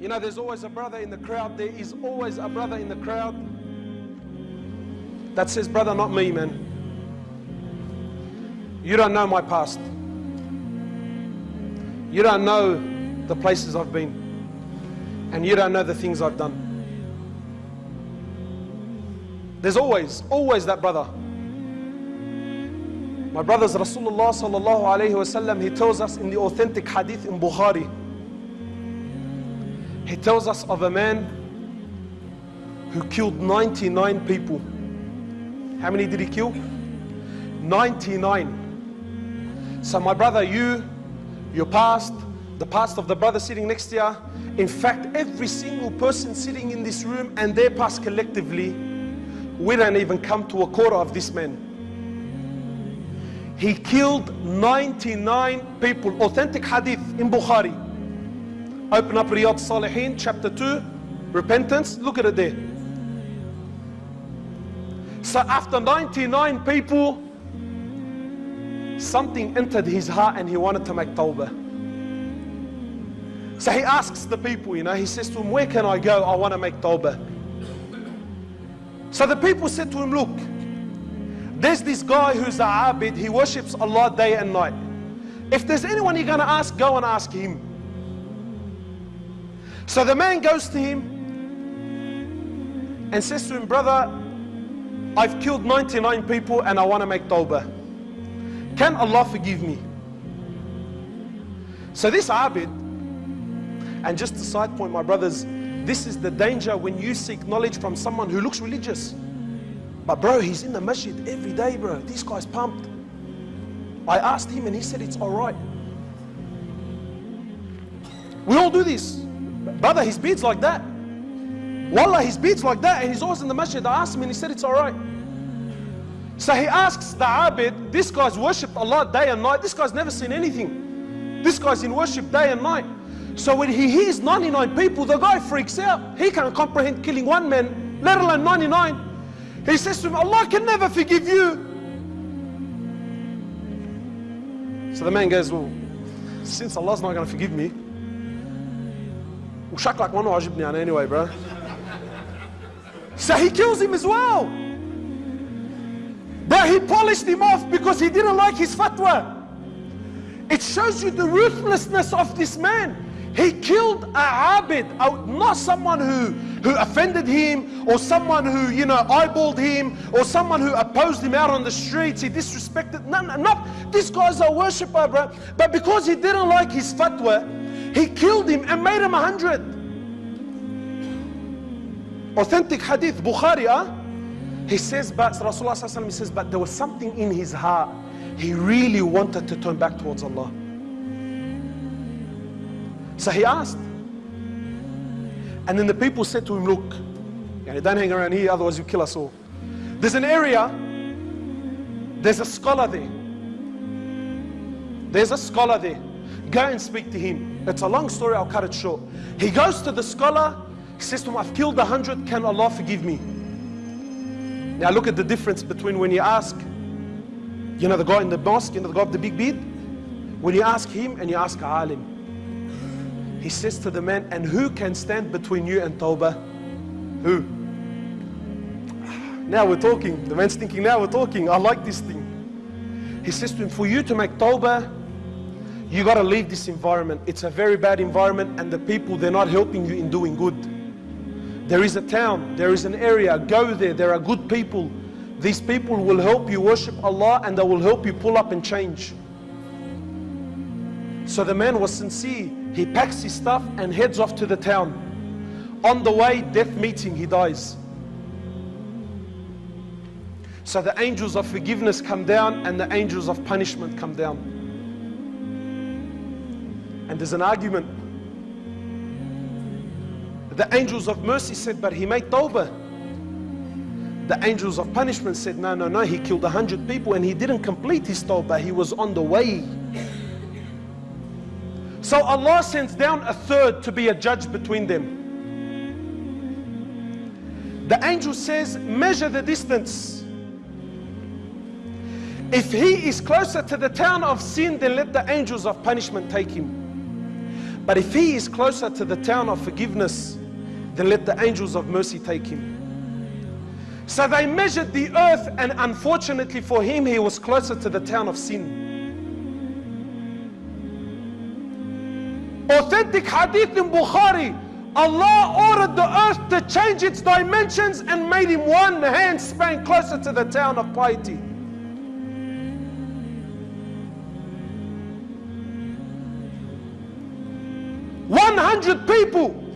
You know, there's always a brother in the crowd. There is always a brother in the crowd that says, Brother, not me, man. You don't know my past. You don't know the places I've been. And you don't know the things I've done. There's always, always that brother. My brothers, Rasulullah sallallahu alayhi wasallam, he tells us in the authentic hadith in Bukhari, he tells us of a man who killed 99 people. How many did he kill? 99. So my brother, you, your past, the past of the brother sitting next to you, in fact, every single person sitting in this room and their past collectively, we don't even come to a quarter of this man. He killed 99 people. Authentic hadith in Bukhari. Open up Riyadh Salihin, chapter 2, repentance. Look at it there. So after 99 people, something entered his heart and he wanted to make tawbah. So he asks the people, you know, he says to him, Where can I go? I want to make tawbah. So the people said to him, Look, there's this guy who's a abid, he worships Allah day and night. If there's anyone you're going to ask, go and ask him. So the man goes to him and says to him, Brother, I've killed 99 people and I want to make tawbah. Can Allah forgive me? So this abid, and just a side point, my brothers, this is the danger when you seek knowledge from someone who looks religious. But bro, he's in the masjid every day, bro. This guy's pumped. I asked him and he said it's all right. We all do this. Brother, his beard's like that. Wallah, his beard's like that, and he's always in the masjid. I asked him, and he said it's all right. So he asks the Abid, this guy's worshipped Allah day and night. This guy's never seen anything. This guy's in worship day and night. So when he hears 99 people, the guy freaks out. He can't comprehend killing one man, let alone 99. He says to him, Allah can never forgive you. So the man goes, well, since Allah's not going to forgive me, Ushak one wajib niyana anyway, bro. So he kills him as well. But he polished him off because he didn't like his fatwa. It shows you the ruthlessness of this man. He killed a abid, not someone who, who offended him or someone who, you know, eyeballed him or someone who opposed him out on the streets. He disrespected, No, no, not, this guy's a worshipper, bro. But because he didn't like his fatwa, he killed him and made him a hundred. Authentic hadith, Bukhari, huh? He says, but Rasulullah says, but there was something in his heart. He really wanted to turn back towards Allah. So he asked. And then the people said to him, look, don't hang around here, otherwise you kill us all. There's an area, there's a scholar there. There's a scholar there. Go and speak to him. It's a long story, I'll cut it short. He goes to the scholar, he says to him, I've killed a hundred, can Allah forgive me? Now look at the difference between when you ask, you know, the guy in the mosque, you know, the guy with the big beard, when you ask him and you ask alim. He says to the man, and who can stand between you and Tawbah? Who? Now we're talking. The man's thinking, now we're talking. I like this thing. He says to him, for you to make Tawbah, you got to leave this environment. It's a very bad environment and the people, they're not helping you in doing good. There is a town, there is an area, go there, there are good people. These people will help you worship Allah and they will help you pull up and change. So the man was sincere. He packs his stuff and heads off to the town. On the way, death meeting, he dies. So the angels of forgiveness come down and the angels of punishment come down. And there's an argument. The angels of mercy said, but he made tawbah. The angels of punishment said, no, no, no, he killed a hundred people and he didn't complete his tawbah. He was on the way. So Allah sends down a third to be a judge between them. The angel says, measure the distance. If he is closer to the town of sin, then let the angels of punishment take him. But if he is closer to the town of forgiveness, then let the angels of mercy take him. So they measured the earth, and unfortunately for him, he was closer to the town of sin. Authentic hadith in Bukhari Allah ordered the earth to change its dimensions and made him one hand span closer to the town of piety. One hundred people